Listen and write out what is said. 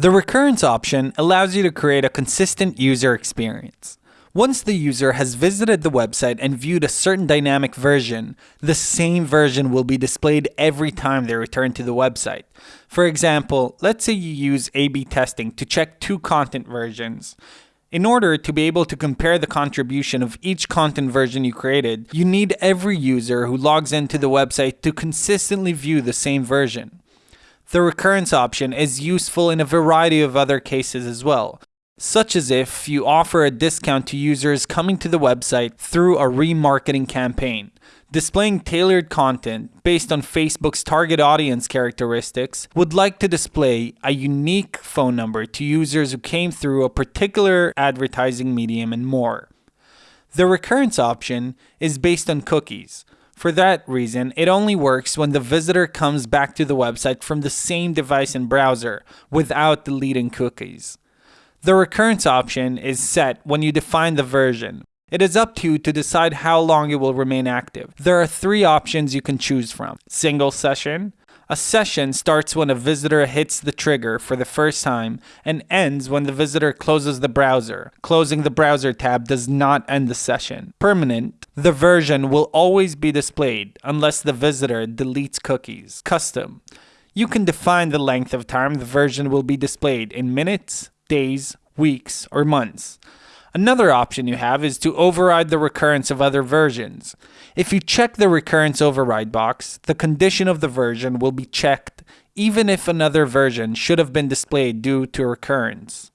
The recurrence option allows you to create a consistent user experience. Once the user has visited the website and viewed a certain dynamic version, the same version will be displayed every time they return to the website. For example, let's say you use A-B testing to check two content versions. In order to be able to compare the contribution of each content version you created, you need every user who logs into the website to consistently view the same version. The recurrence option is useful in a variety of other cases as well, such as if you offer a discount to users coming to the website through a remarketing campaign. Displaying tailored content based on Facebook's target audience characteristics would like to display a unique phone number to users who came through a particular advertising medium and more. The recurrence option is based on cookies. For that reason, it only works when the visitor comes back to the website from the same device and browser without deleting cookies. The recurrence option is set when you define the version, it is up to you to decide how long it will remain active. There are three options you can choose from. Single session. A session starts when a visitor hits the trigger for the first time and ends when the visitor closes the browser. Closing the browser tab does not end the session. Permanent. The version will always be displayed unless the visitor deletes cookies. Custom. You can define the length of time the version will be displayed in minutes, days, weeks, or months. Another option you have is to override the recurrence of other versions. If you check the recurrence override box, the condition of the version will be checked even if another version should have been displayed due to recurrence.